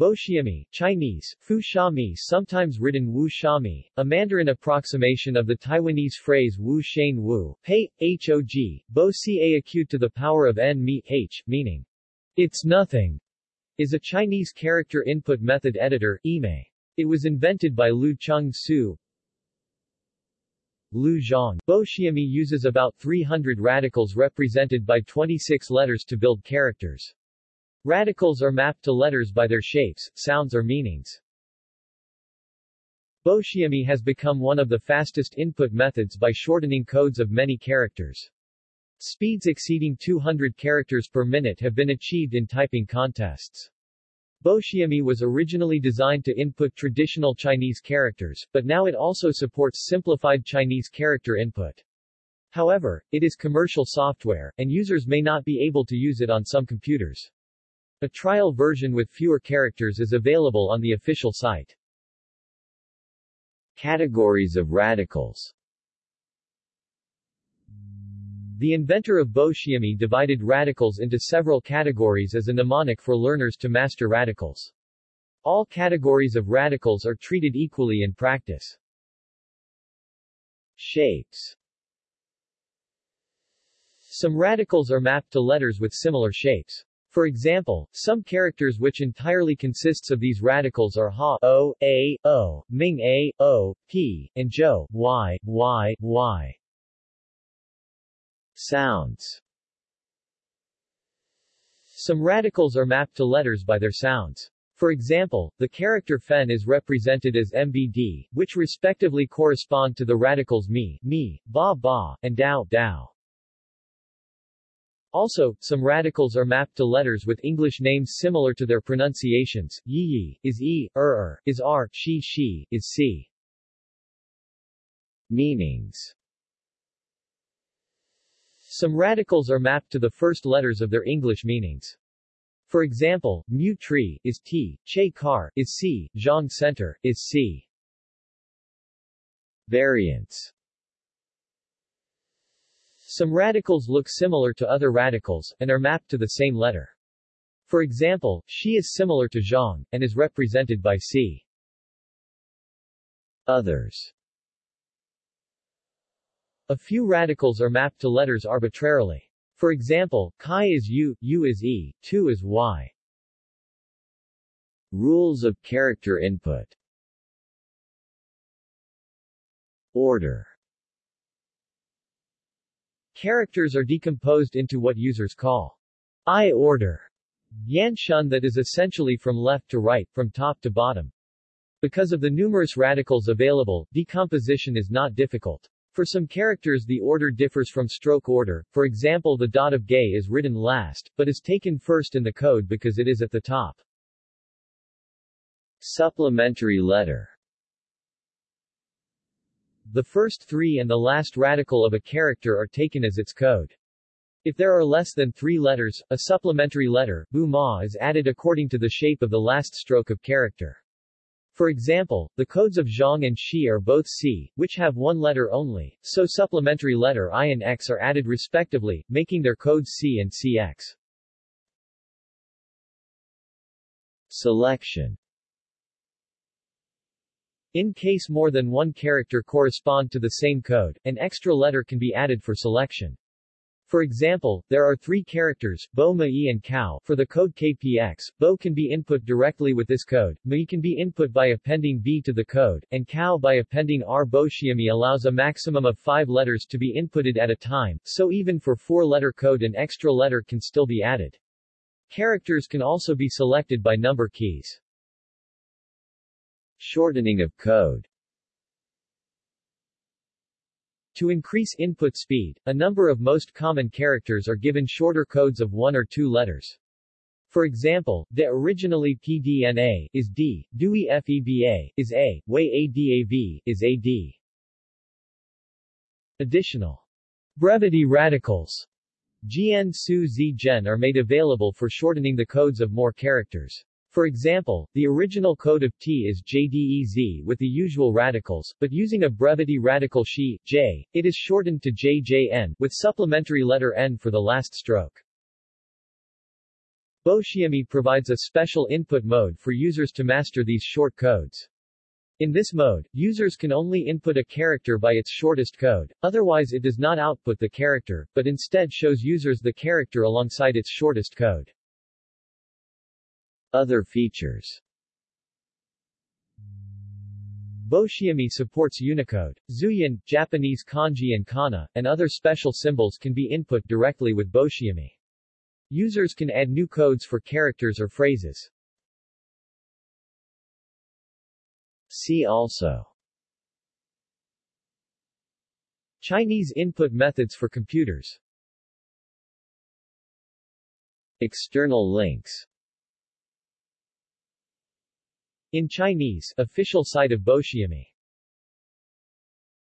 Boshiamy, Chinese, Fu Shami sometimes written Wu Shami, a Mandarin approximation of the Taiwanese phrase Wu Shane Wu, Pei, Hog, Bo Ca acute to the power of n mi, h, meaning, it's nothing, is a Chinese character input method editor, IME. It was invented by Lu Chung Su, Lu Zhang. Boshiamy uses about 300 radicals represented by 26 letters to build characters. Radicals are mapped to letters by their shapes, sounds or meanings. Boshiamy has become one of the fastest input methods by shortening codes of many characters. Speeds exceeding 200 characters per minute have been achieved in typing contests. Boshiamy was originally designed to input traditional Chinese characters, but now it also supports simplified Chinese character input. However, it is commercial software, and users may not be able to use it on some computers. A trial version with fewer characters is available on the official site. Categories of radicals The inventor of Boshiamy divided radicals into several categories as a mnemonic for learners to master radicals. All categories of radicals are treated equally in practice. Shapes Some radicals are mapped to letters with similar shapes. For example, some characters which entirely consists of these radicals are Ha, O, A, O, Ming A, O, P, and Zhou, Y, Y, Y. Sounds Some radicals are mapped to letters by their sounds. For example, the character fen is represented as mbd, which respectively correspond to the radicals mi, mi, ba, ba, and dao, dao. Also, some radicals are mapped to letters with English names similar to their pronunciations. Yi yi is e, er er is r, she she is c. Meanings Some radicals are mapped to the first letters of their English meanings. For example, mu tree is T, che car is C, zhang center is C. Variants Some radicals look similar to other radicals, and are mapped to the same letter. For example, she is similar to zhang, and is represented by C. Others A few radicals are mapped to letters arbitrarily. For example, chi is u, u is e, tu is y. Rules of character input Order Characters are decomposed into what users call eye order, Yanshun that is essentially from left to right, from top to bottom. Because of the numerous radicals available, decomposition is not difficult. For some characters the order differs from stroke order, for example the dot of gay is written last, but is taken first in the code because it is at the top. Supplementary letter The first three and the last radical of a character are taken as its code. If there are less than three letters, a supplementary letter, ma is added according to the shape of the last stroke of character. For example, the codes of Zhang and Shi are both C, which have one letter only, so supplementary letter I and X are added respectively, making their codes C and CX. Selection In case more than one character correspond to the same code, an extra letter can be added for selection. For example, there are three characters, Bo Mai and Cow, for the code KPX. Bo can be input directly with this code, Mai can be input by appending B to the code, and Cow by appending R. Boshiamy allows a maximum of five letters to be inputted at a time, so even for four-letter code an extra letter can still be added. Characters can also be selected by number keys. Shortening of code To increase input speed, a number of most common characters are given shorter codes of one or two letters. For example, the originally PDNA is D, DUI FEBA is A, Way ADAV is AD. Additional brevity radicals GN Su Z Gen are made available for shortening the codes of more characters. For example, the original code of T is JDEZ with the usual radicals, but using a brevity radical Xi, J, it is shortened to JJN, with supplementary letter N for the last stroke. Boshiamy provides a special input mode for users to master these short codes. In this mode, users can only input a character by its shortest code, otherwise it does not output the character, but instead shows users the character alongside its shortest code. Other features Boshiamy supports Unicode. Zhuyin, Japanese kanji and kana, and other special symbols can be input directly with Boshiamy. Users can add new codes for characters or phrases. See also Chinese input methods for computers External links In Chinese, official site of Boshiamy